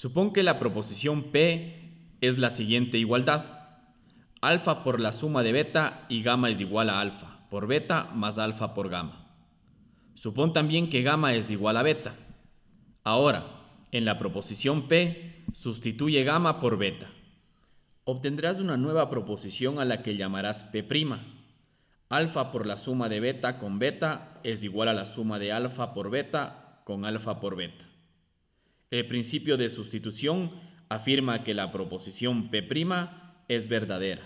Supón que la proposición P es la siguiente igualdad. Alfa por la suma de beta y gamma es igual a alfa por beta más alfa por gamma. Supón también que gamma es igual a beta. Ahora, en la proposición P, sustituye gamma por beta. Obtendrás una nueva proposición a la que llamarás P'. Alfa por la suma de beta con beta es igual a la suma de alfa por beta con alfa por beta. El principio de sustitución afirma que la proposición P' es verdadera.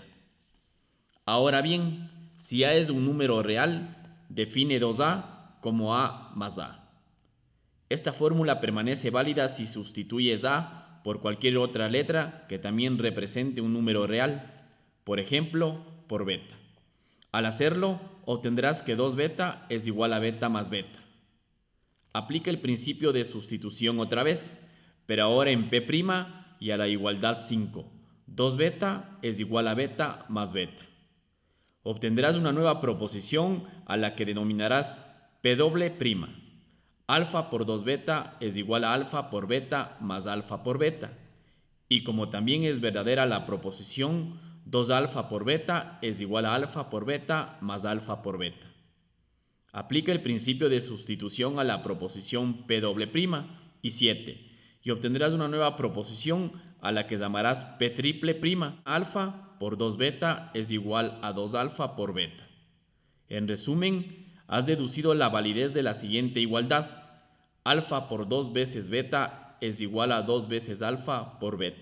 Ahora bien, si A es un número real, define 2A como A más A. Esta fórmula permanece válida si sustituyes A por cualquier otra letra que también represente un número real, por ejemplo, por beta. Al hacerlo, obtendrás que 2 beta es igual a beta más beta. Aplica el principio de sustitución otra vez, pero ahora en P' y a la igualdad 5. 2 beta es igual a beta más beta. Obtendrás una nueva proposición a la que denominarás P doble prima. Alfa por 2 beta es igual a alfa por beta más alfa por beta. Y como también es verdadera la proposición 2 alfa por beta es igual a alfa por beta más alfa por beta. Aplica el principio de sustitución a la proposición P y 7 y obtendrás una nueva proposición a la que llamarás P triple prima. Alfa por 2 beta es igual a 2 alfa por beta. En resumen, has deducido la validez de la siguiente igualdad. Alfa por 2 veces beta es igual a 2 veces alfa por beta.